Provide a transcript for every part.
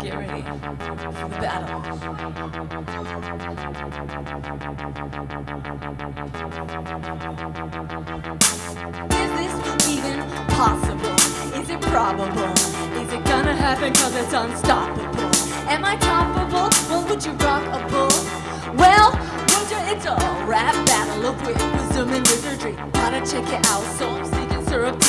Get ready for the battle. Is this even possible? Is it probable? Is it gonna happen cause it's unstoppable? Am I toppable? Well, would you rock a bull? Well, would? It's a rap battle of wit, wisdom and wizardry. Gotta check it out, so I'm seeking surreptitiously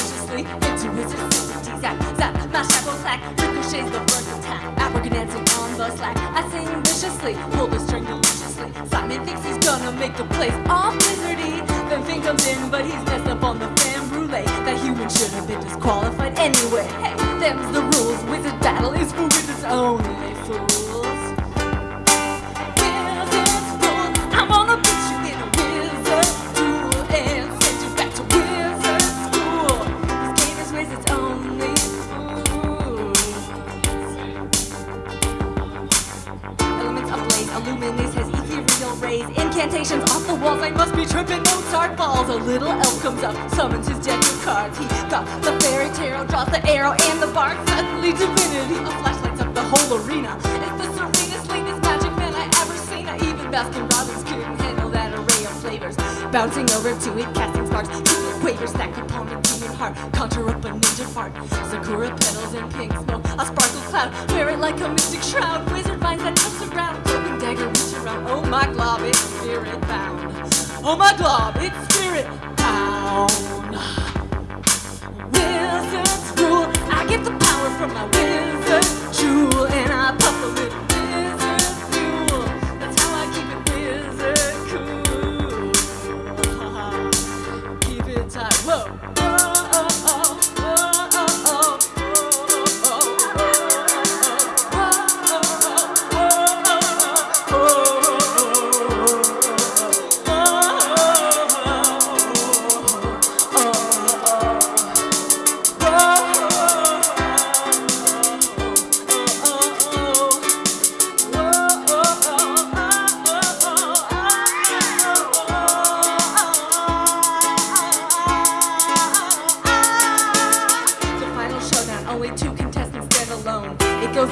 ricochets the first attack. African dancing on the slack. I sing viciously, pull the string deliciously. Simon thinks he's gonna make the place all wizardy. Then Finn comes in, but he's messed up on the fan brulee. That human should have been disqualified anyway. Hey, them's the rules. Wizard battle is for wizards only, fools. Illuminates his ethereal rays. Incantations off the walls, I must be tripping. Mozart falls. A little elf comes up, summons his deck of cards. He got the fairy tarot, draws the arrow and the bark. Suddenly, divinity, a flash lights up the whole arena. It's the serenest, latest magic man I ever seen. I even Baskin Robbins couldn't handle that array of flavors. Bouncing over to it, casting sparks, Cupid that stacked upon a demon heart. Conjure up a ninja fart, Sakura petals and pink smoke. Oh my God, it's spirit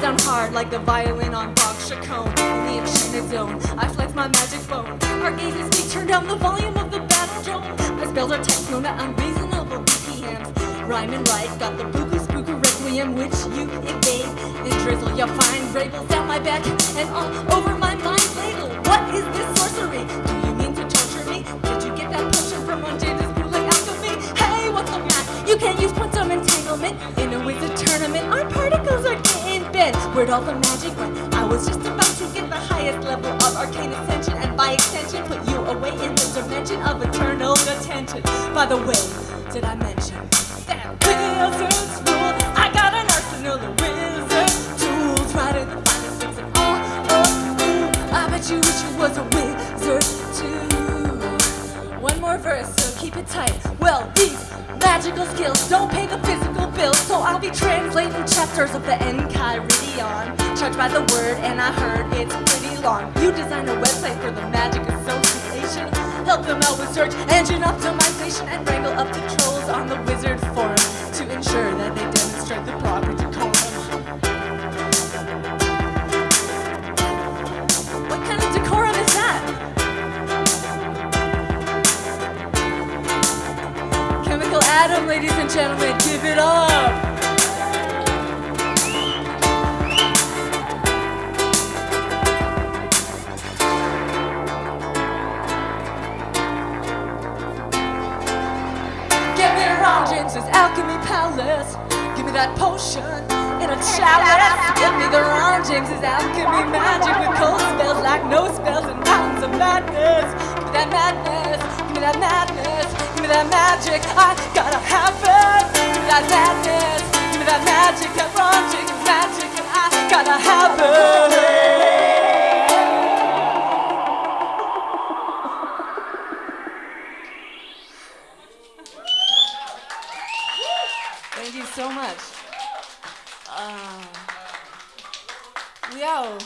Down hard like the violin on Bach Chaconne. In the enchanted zone, I flex my magic bone. Our gazes speak, turn down the volume of the battle drone. My spells are techno, not unreasonable BPMs. Rhyme and right, got the spooky spooky requiem which you evade. Then drizzle your fine ravels down my back and all over my mind ladle. What is this sorcery? Do you mean to torture me? Did you get that potion from one Jada's bootleg alchemy? Hey, what's the math? You can't use quantum entanglement Where'd all the magic went? I was just about to get the highest level of arcane ascension, and by extension, put you away in the dimension of eternal attention. By the way, did I mention that wizards rule? I got an arsenal of wizard tools, right in the finest things and all. Oh, ooh, I bet you wish you was a wizard too. One more verse, so keep it tight. Well, these magical skills don't pay the physical so I'll be translating chapters of the Enchiridion. Charged by the word, and I heard it's pretty long. You designed a website for the Magic Association. Help them out with search engine optimization and wrangle up the trolls on the wizard forum to ensure that they demonstrate the proper decorum. Adam, ladies and gentlemen, give it up. James's alchemy palace. Give me that potion in a chalice. Give me the Ron James's alchemy magic with cold spells like no spells and mountains of madness. Give me that madness magic, I gotta have it. Give me that madness, give me that magic, that magic, chicken magic, and I gotta have it. Thank you so much. Uh, wow.